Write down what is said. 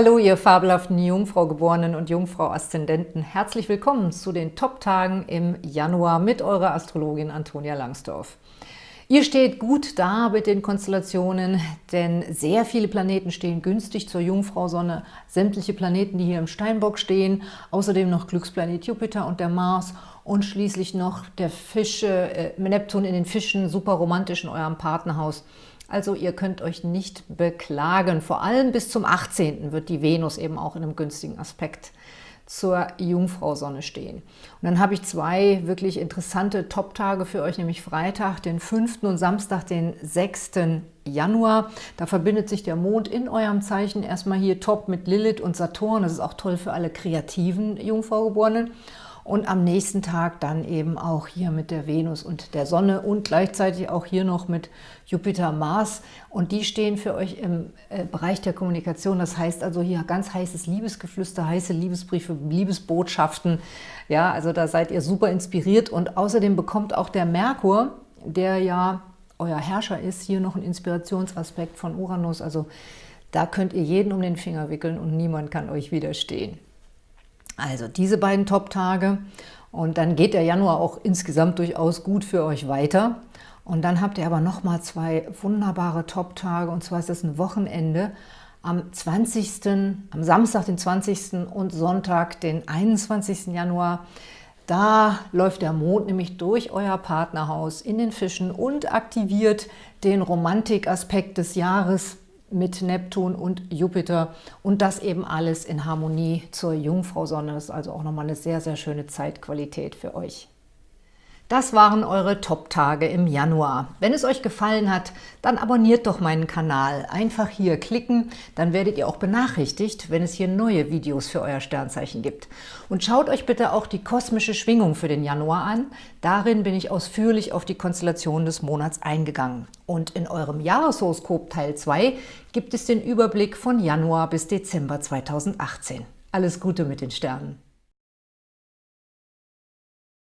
Hallo, ihr fabelhaften Jungfrau-Geborenen und Jungfrau-Aszendenten. Herzlich willkommen zu den Top-Tagen im Januar mit eurer Astrologin Antonia Langsdorf. Ihr steht gut da mit den Konstellationen, denn sehr viele Planeten stehen günstig zur Jungfrau-Sonne. Sämtliche Planeten, die hier im Steinbock stehen, außerdem noch Glücksplanet Jupiter und der Mars und schließlich noch der Fische, äh, Neptun in den Fischen, super romantisch in eurem Partnerhaus. Also ihr könnt euch nicht beklagen. Vor allem bis zum 18. wird die Venus eben auch in einem günstigen Aspekt zur Jungfrau-Sonne stehen. Und dann habe ich zwei wirklich interessante Top-Tage für euch, nämlich Freitag, den 5. und Samstag, den 6. Januar. Da verbindet sich der Mond in eurem Zeichen erstmal hier top mit Lilith und Saturn. Das ist auch toll für alle kreativen Jungfraugeborenen und am nächsten Tag dann eben auch hier mit der Venus und der Sonne und gleichzeitig auch hier noch mit Jupiter, Mars und die stehen für euch im äh, Bereich der Kommunikation. Das heißt also hier ganz heißes Liebesgeflüster, heiße Liebesbriefe, Liebesbotschaften. Ja, also da seid ihr super inspiriert und außerdem bekommt auch der Merkur, der ja euer Herrscher ist, hier noch einen Inspirationsaspekt von Uranus. Also da könnt ihr jeden um den Finger wickeln und niemand kann euch widerstehen. Also diese beiden Top-Tage und dann geht der Januar auch insgesamt durchaus gut für euch weiter. Und dann habt ihr aber nochmal zwei wunderbare Top-Tage und zwar ist das ein Wochenende am 20., am Samstag, den 20. und Sonntag, den 21. Januar. Da läuft der Mond nämlich durch euer Partnerhaus in den Fischen und aktiviert den Romantikaspekt des Jahres mit Neptun und Jupiter und das eben alles in Harmonie zur Jungfrau-Sonne. Das ist also auch nochmal eine sehr, sehr schöne Zeitqualität für euch. Das waren eure Top-Tage im Januar. Wenn es euch gefallen hat, dann abonniert doch meinen Kanal. Einfach hier klicken, dann werdet ihr auch benachrichtigt, wenn es hier neue Videos für euer Sternzeichen gibt. Und schaut euch bitte auch die kosmische Schwingung für den Januar an. Darin bin ich ausführlich auf die Konstellation des Monats eingegangen. Und in eurem Jahreshoroskop Teil 2 gibt es den Überblick von Januar bis Dezember 2018. Alles Gute mit den Sternen!